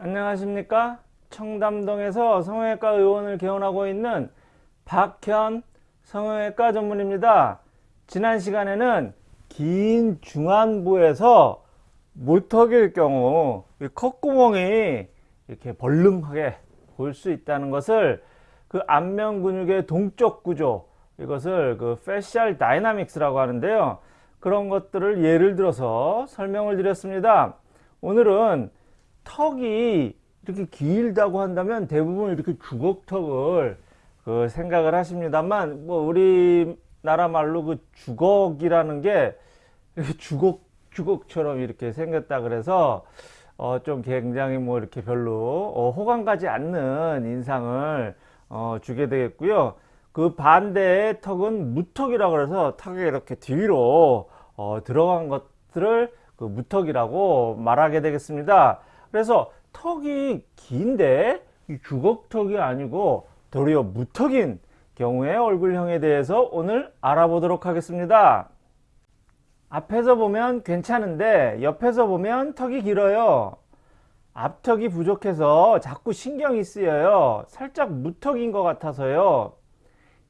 안녕하십니까? 청담동에서 성형외과 의원을 개원하고 있는 박현 성형외과 전문의입니다. 지난 시간에는 긴 중안부에서 무턱일 경우 콧구멍이 이렇게 벌름하게 보일 수 있다는 것을 그 안면 근육의 동적 구조 이것을 그 facial dynamics라고 하는데요. 그런 것들을 예를 들어서 설명을 드렸습니다. 오늘은 턱이 이렇게 길다고 한다면 대부분 이렇게 주걱턱을 그 생각을 하십니다만 뭐 우리나라 말로 그 주걱이라는 게 주걱 주걱처럼 이렇게 생겼다 그래서 어 좀 굉장히 뭐 이렇게 별로 어 호감 가지 않는 인상을 어 주게 되겠고요. 그 반대의 턱은 무턱이라고 그래서 턱이 이렇게 뒤로 어 들어간 것들을 그 무턱이라고 말하게 되겠습니다. 그래서 턱이 긴데 이 주걱턱이 아니고 도리어 무턱인 경우의 얼굴형에 대해서 오늘 알아보도록 하겠습니다. 앞에서 보면 괜찮은데 옆에서 보면 턱이 길어요. 앞턱이 부족해서 자꾸 신경이 쓰여요. 살짝 무턱인 것 같아서요.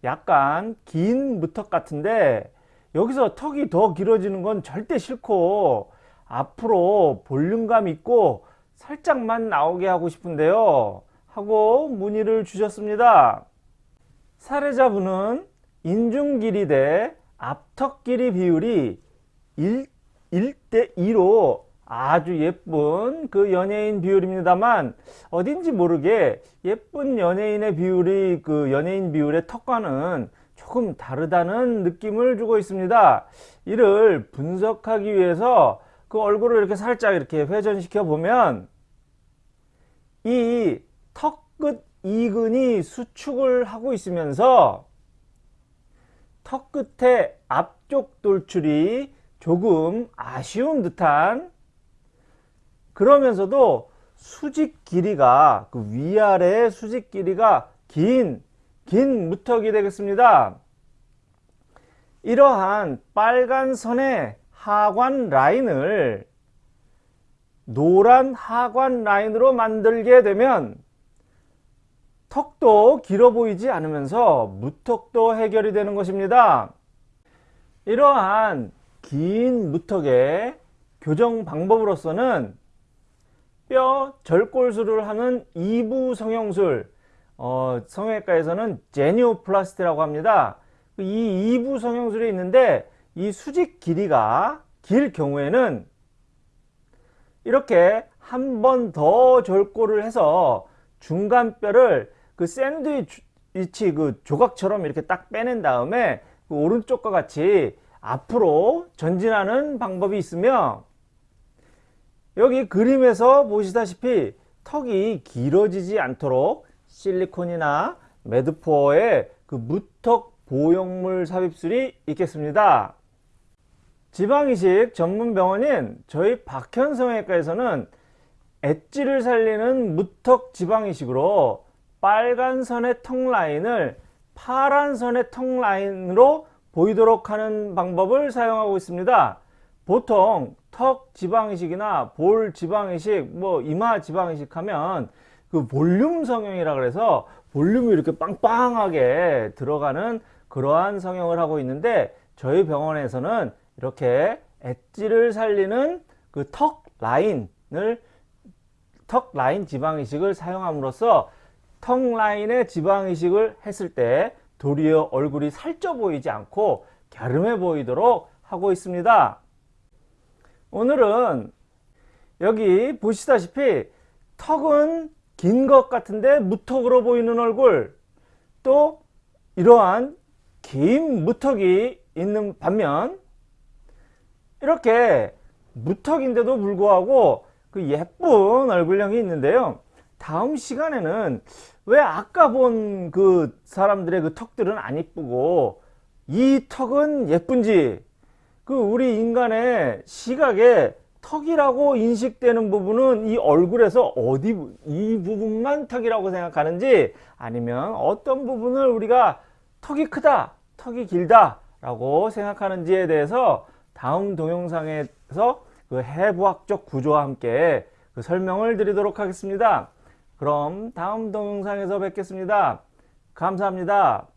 약간 긴 무턱 같은데 여기서 턱이 더 길어지는 건 절대 싫고 앞으로 볼륨감 있고 살짝만 나오게 하고 싶은데요. 하고 문의를 주셨습니다. 사례자분은 인중 길이 대 앞턱 길이 비율이 1, 1대 2로 아주 예쁜 그 연예인 비율입니다만 어딘지 모르게 예쁜 연예인의 비율이 그 연예인 비율의 턱과는 조금 다르다는 느낌을 주고 있습니다. 이를 분석하기 위해서 그 얼굴을 이렇게 살짝 이렇게 회전시켜 보면 이 턱 끝 이근이 수축을 하고 있으면서 턱 끝에 앞쪽 돌출이 조금 아쉬운 듯한 그러면서도 수직 길이가 그 위아래 수직 길이가 긴, 긴 무턱이 되겠습니다. 이러한 빨간 선의 하관 라인을 노란 하관 라인으로 만들게 되면 턱도 길어 보이지 않으면서 무턱도 해결이 되는 것입니다. 이러한 긴 무턱의 교정 방법으로서는 뼈 절골술을 하는 2부 성형술 어, 성형외과에서는 제니오플라스티라고 합니다. 이 2부 성형술이 있는데 이 수직 길이가 길 경우에는 이렇게 한 번 더 절골을 해서 중간 뼈를 그 샌드위치 그 조각처럼 이렇게 딱 빼낸 다음에 그 오른쪽과 같이 앞으로 전진하는 방법이 있으며 여기 그림에서 보시다시피 턱이 길어지지 않도록 실리콘이나 Medpor의 그 무턱 보형물 삽입술이 있겠습니다. 지방이식 전문 병원인 저희 박현성형외과에서는 엣지를 살리는 무턱 지방이식으로 빨간 선의 턱 라인을 파란 선의 턱 라인으로 보이도록 하는 방법을 사용하고 있습니다. 보통 턱 지방이식이나 볼 지방이식, 뭐 이마 지방이식 하면 그 볼륨 성형이라 그래서 볼륨이 이렇게 빵빵하게 들어가는 그러한 성형을 하고 있는데 저희 병원에서는 이렇게 엣지를 살리는 그 턱 라인을 턱 라인 지방이식을 사용함으로써 턱 라인의 지방이식을 했을 때 도리어 얼굴이 살쪄 보이지 않고 갸름해 보이도록 하고 있습니다. 오늘은 여기 보시다시피 턱은 긴 것 같은데 무턱으로 보이는 얼굴 또 이러한 긴 무턱이 있는 반면 이렇게 무턱인데도 불구하고 그 예쁜 얼굴형이 있는데요. 다음 시간에는 왜 아까 본 그 사람들의 그 턱들은 안 이쁘고 이 턱은 예쁜지 그 우리 인간의 시각에 턱이라고 인식되는 부분은 이 얼굴에서 어디 이 부분만 턱이라고 생각하는지 아니면 어떤 부분을 우리가 턱이 크다 턱이 길다 라고 생각하는지에 대해서 다음 동영상에서 그 해부학적 구조와 함께 그 설명을 드리도록 하겠습니다. 그럼 다음 동영상에서 뵙겠습니다. 감사합니다.